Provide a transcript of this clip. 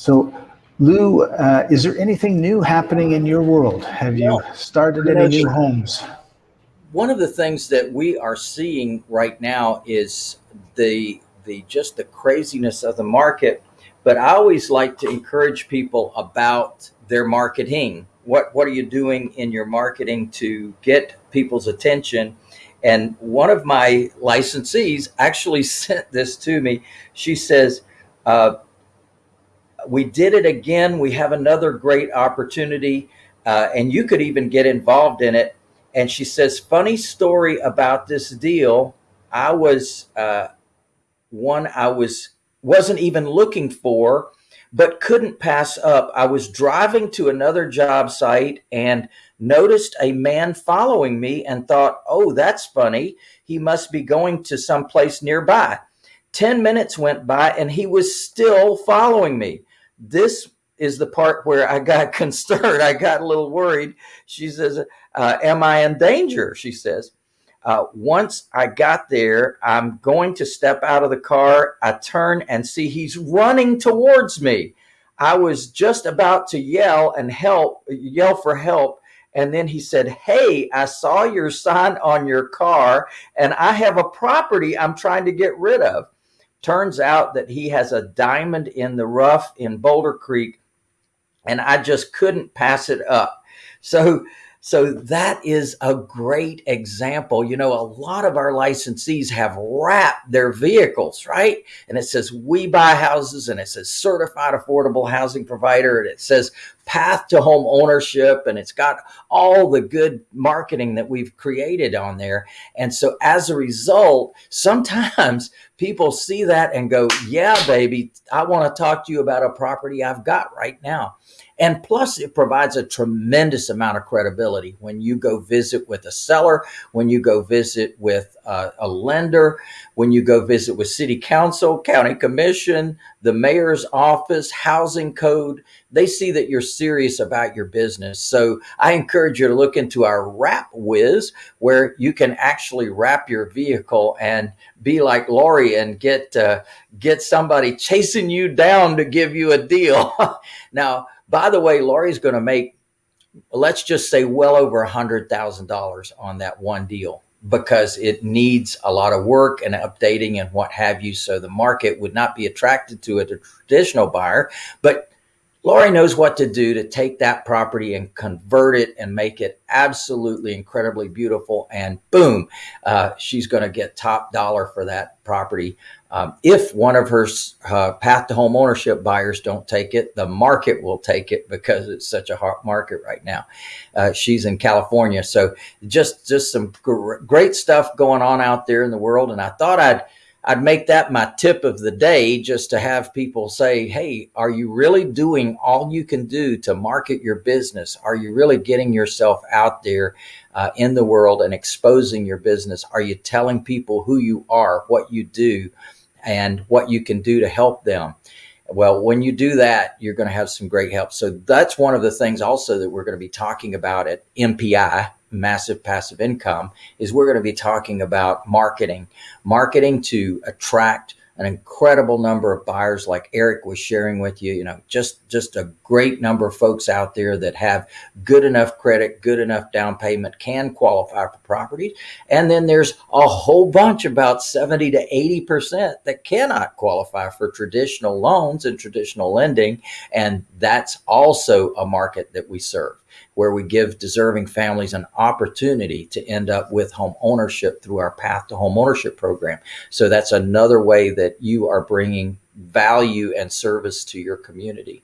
So, Lou, uh, is there anything new happening in your world? Have you started any new homes? One of the things that we are seeing right now is the the just the craziness of the market. But I always like to encourage people about their marketing. What what are you doing in your marketing to get people's attention? And one of my licensees actually sent this to me. She says, uh, we did it again. We have another great opportunity, uh, and you could even get involved in it. And she says, funny story about this deal. I was uh, one I was wasn't even looking for, but couldn't pass up. I was driving to another job site and noticed a man following me and thought, oh, that's funny. He must be going to some place nearby. 10 minutes went by and he was still following me this is the part where I got concerned. I got a little worried. She says, uh, Am I in danger? She says. Uh, once I got there, I'm going to step out of the car. I turn and see he's running towards me. I was just about to yell and help, yell for help. And then he said, Hey, I saw your sign on your car and I have a property I'm trying to get rid of. Turns out that he has a diamond in the rough in Boulder Creek, and I just couldn't pass it up. So so that is a great example. You know, a lot of our licensees have wrapped their vehicles, right? And it says we buy houses and it says certified affordable housing provider and it says path to home ownership and it's got all the good marketing that we've created on there. And so as a result, sometimes people see that and go, yeah, baby, I want to talk to you about a property I've got right now. And plus, it provides a tremendous amount of credibility when you go visit with a seller, when you go visit with a, a lender, when you go visit with city council, county commission, the mayor's office, housing code. They see that you're serious about your business. So I encourage you to look into our Wrap Whiz, where you can actually wrap your vehicle and be like Lori and get uh, get somebody chasing you down to give you a deal. now by the way, Lori's going to make, let's just say, well over a hundred thousand dollars on that one deal because it needs a lot of work and updating and what have you. So the market would not be attracted to a traditional buyer, but Lori knows what to do to take that property and convert it and make it absolutely incredibly beautiful. And boom, uh, she's going to get top dollar for that property. Um, if one of her uh, path to home ownership buyers don't take it, the market will take it because it's such a hot market right now. Uh, she's in California, so just just some gr great stuff going on out there in the world. And I thought I'd I'd make that my tip of the day just to have people say, Hey, are you really doing all you can do to market your business? Are you really getting yourself out there uh, in the world and exposing your business? Are you telling people who you are, what you do, and what you can do to help them? Well, when you do that, you're going to have some great help. So that's one of the things also that we're going to be talking about at MPI, massive passive income is we're going to be talking about marketing, marketing to attract an incredible number of buyers like Eric was sharing with you, you know, just, just a great number of folks out there that have good enough credit, good enough down payment can qualify for properties. And then there's a whole bunch, about 70 to 80% that cannot qualify for traditional loans and traditional lending. And that's also a market that we serve where we give deserving families an opportunity to end up with home ownership through our path to home ownership program. So that's another way that you are bringing value and service to your community.